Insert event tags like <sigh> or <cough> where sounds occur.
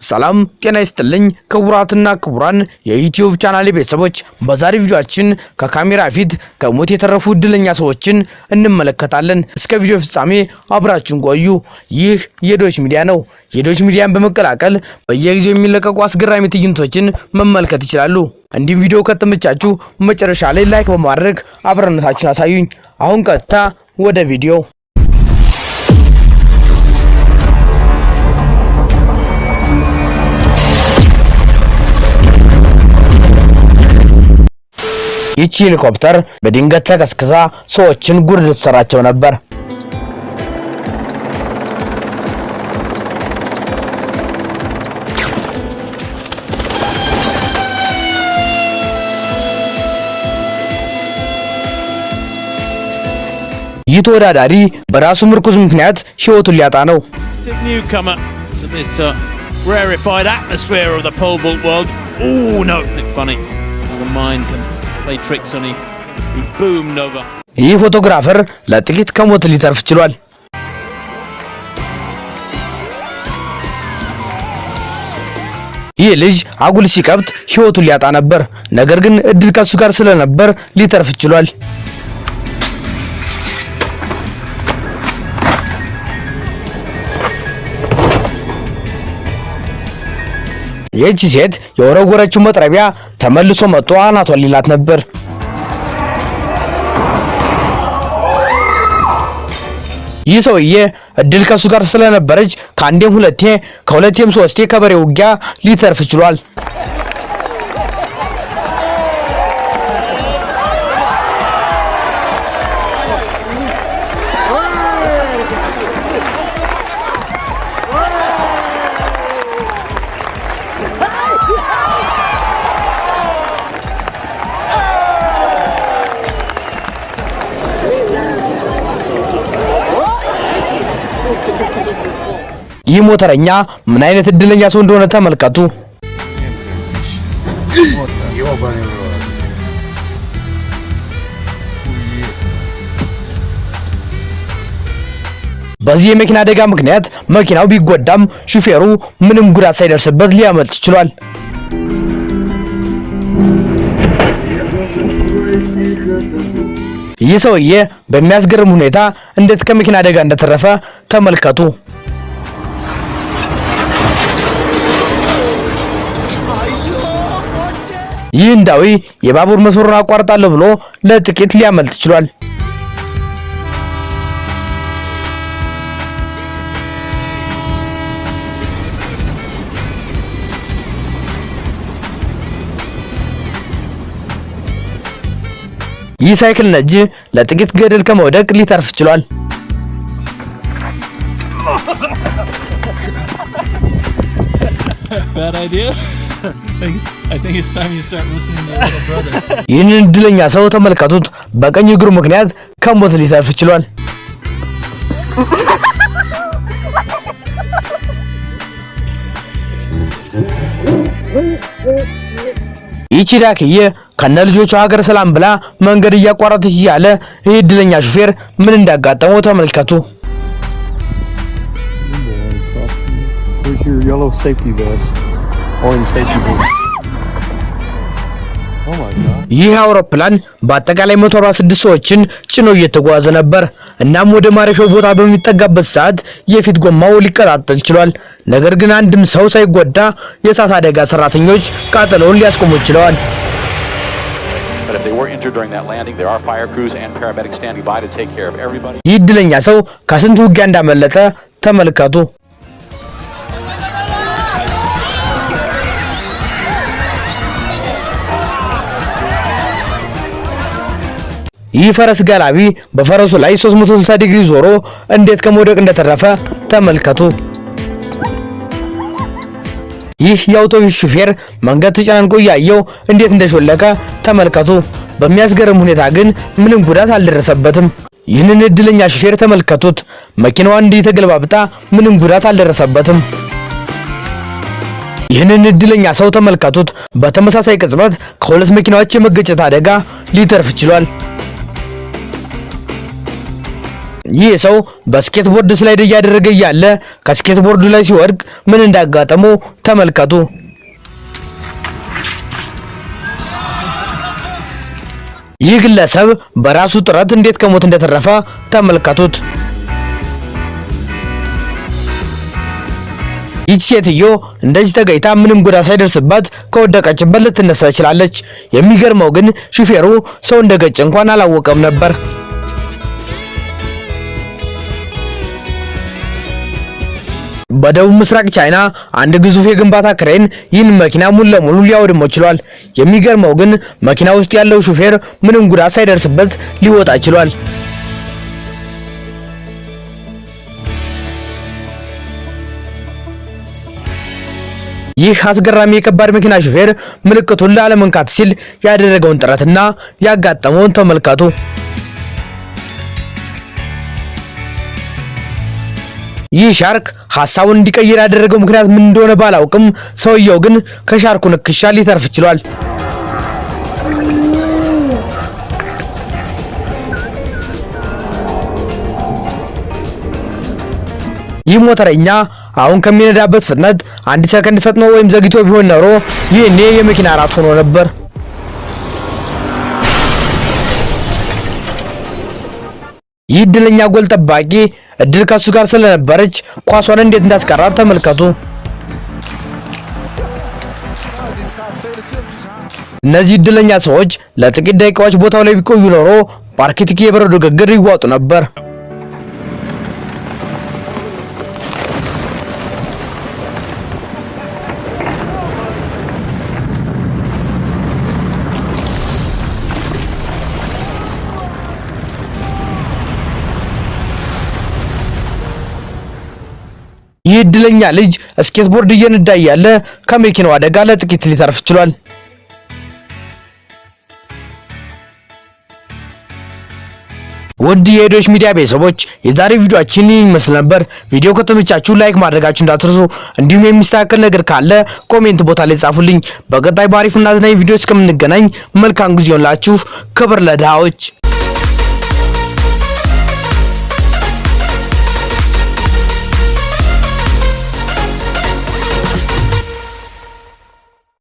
ሰላም ጤና ይስጥልኝ ክቡራትና ክቡራን የዩቲዩብ ቻናሌ ቤተሰቦች፣ በዛሬ ቪዲዮአችን ከካሜራ ፊት ከሞት የተረፉ እድለኛ ሰዎችን እንመለከታለን። እስከ ቪዲዮ ፍጻሜ አብራችሁን ቆዩ። ይህ የዶች ሚዲያ ነው። የዶች ሚዲያን በመቀላቀል በየጊዜው የሚለቀቁ አስገራሚ ትዕይንቶችን መመልከት ይችላሉ። እንዲሁም ቪዲዮ ከተመቻችሁ መጨረሻ ላይ like በማድረግ አብረነታችሁን አሳዩኝ። አሁን ቀጥታ ወደ ቪዲዮ ይቺ ሄሊኮፕተር በድንገት ተከስክሳ ሰዎችን ጉድ ልትሰራቸው ነበር። ይህ ተወዳዳሪ በራሱ ምርኩዝ ምክንያት ሕይወቱን ሊያጣ ነው። uh, rarefied atmosphere of the pole vault world. Oh no, isn't it funny? The mind can ይህ ፎቶግራፈር ለጥቂት ከሞት ሊተርፍ ችሏል። ይህ ልጅ አጉል ሲቀብጥ ሕይወቱን ሊያጣ ነበር። ነገር ግን እድል ከሱ ጋር ስለነበር ሊተርፍ ችሏል። ይህቺ ሴት የወረወረችው መጥረቢያ ተመልሶ መጥቶ አናቷን ሊላት ነበር። ይህ ሰውዬ እድል ከሱ ጋር ስለነበረች ከአንዴም ሁለቴ ከሁለቴም ሶስቴ ከበሬ ውጊያ ሊተርፍ ችሏል። ይህ ሞተረኛ ምን አይነት እድለኛ ሰው እንደሆነ ተመልከቱ። በዚህ የመኪና አደጋ ምክንያት መኪናው ቢጎዳም ሹፌሩ ምንም ጉዳት ሳይደርስበት ሊያመልጥ ችሏል። ይህ ሰውዬ በሚያስገርም ሁኔታ እንዴት ከመኪና አደጋ እንደተረፈ ተመልከቱ። ይህ ህንዳዊ የባቡር መስመሩን አቋርጣለሁ ብሎ ለጥቂት ሊያመልጥ ችሏል። ይህ ሳይክል ነጂ ለጥቂት ገደል ከመውደቅ ሊተርፍ ችሏል። Bad. I think, I think it's time you start listening to your little brother. <laughs> ይህንን እድለኛ ሰው ተመልከቱት። በቀኝ እግሩ ምክንያት ከሞት ሊተርፍ ችሏል። ይቺ ዳክዬ ከነ ልጆቿ ሀገር ሰላም ብላ መንገድ እያቋረጠች እያለ ይህ እድለኛ ሹፌር ምን እንዳጋጠመው ተመልከቱ። Where's your yellow safety vest? ይህ አውሮፕላን በአጠቃላይ 146 ሰዎችን ጭኖ እየተጓዘ ነበር። እናም ወደ ማረፊያው ቦታ በሚጠጋበት ሰዓት የፊት ጎማው ሊቀጣጠል ችሏል። ነገር ግን አንድም ሰው ሳይጎዳ የእሳት አደጋ ሰራተኞች ቃጠሎውን ሊያስቆሙ ችለዋል።. ይህ እድለኛ ሰው ከስንት ውጊያ እንዳመለጠ ተመልከቱ። ይህ ፈረስ ጋላቢ በፈረሱ ላይ 360 ዲግሪ ዞሮ እንዴት ከመውደቅ እንደተረፈ ተመልከቱ። ይህ የአውቶቡስ ሹፌር መንገድ ተጨናንቆ እያየው እንዴት እንደሾለከ ተመልከቱ። በሚያስገርም ሁኔታ ግን ምንም ጉዳት አልደረሰበትም። ይህንን እድለኛ ሹፌር ተመልከቱት። መኪናዋ እንዲህ ተገልባብጣ ምንም ጉዳት አልደረሰበትም። ይህንን እድለኛ ሰው ተመልከቱት። በተመሳሳይ ቅጽበት ከሁለት መኪናዎች የመገጨት አደጋ ሊተርፍ ችሏል። ይህ ሰው በ skateboard slide እያደረገ እያለ ከ skateboard ኡ ላይ ሲወድቅ ምን እንዳጋጠመው ተመልከቱ። ይህ ግለሰብ በራሱ ጥረት እንዴት ከሞት እንደተረፈ ተመልከቱት። ይህች ሴትዮ እንደዚህ ተገይታ ምንም ጉዳት ሳይደርስባት ከወደቀችበት ልትነሳ ችላለች። የሚገርመው ግን ሹፌሩ ሰው እንደገጨ እንኳን አላወቀም ነበር። በደቡብ ምስራቅ ቻይና አንድ ግዙፍ የግንባታ ክሬን ይህን መኪና ሙሉ ለሙሉ ሊያወድመው ችሏል። የሚገርመው ግን መኪና ውስጥ ያለው ሹፌር ምንም ጉዳት ሳይደርስበት ሊወጣ ችሏል። ይህ አስገራሚ የከባድ መኪና ሹፌር ምልክቱን ላለመንካት ሲል ያደረገውን ጥረትና ያጋጠመውን ተመልከቱ። ይህ ሻርክ ሐሳቡን እንዲቀይር ያደረገው ምክንያት ምን እንደሆነ ባላውቅም ሰውየው ግን ከሻርኩ ንክሻ ሊተርፍ ችሏል። ይህ ሞተረኛ አሁን ከሚነዳበት ፍጥነት አንድ ሰከንድ ፈጥኖ ወይም ዘግይቶ ቢሆን ኖሮ ይህኔ የመኪና አራት ሆኖ ነበር። ይህ እድለኛ ጎል ጠባቂ እድል ከሱ ጋር ስለነበረች ኳሷን እንዴት እንዳስቀራት ተመልከቱ። እነዚህ እድለኛ ሰዎች ለጥቂት ደቂቃዎች ቦታው ላይ ቢቆዩ ኖሮ በአርክቲክ የበረዶ ግግር ይዋጡ ነበር። ይህ እድለኛ ልጅ ስኬትቦርድ እየነዳ እያለ ከመኪናው አደጋ ለጥቂት ሊተርፍ ችሏል። ውድ የሄዶች ሚዲያ ቤተሰቦች የዛሬ ቪዲዮአችን ይመስል ነበር። ቪዲዮ ከተመቻችሁ like ማድረጋችሁ እንዳትረሱ፣ እንዲሁም የሚስተካከል ነገር ካለ comment ቦታ ላይ ጻፉልኝ። በቀጣይ በአሪፍና አዝናኝ ቪዲዮ እስከምንገናኝ መልካም ጊዜ ይሆንላችሁ። ክብር ለድሃዎች።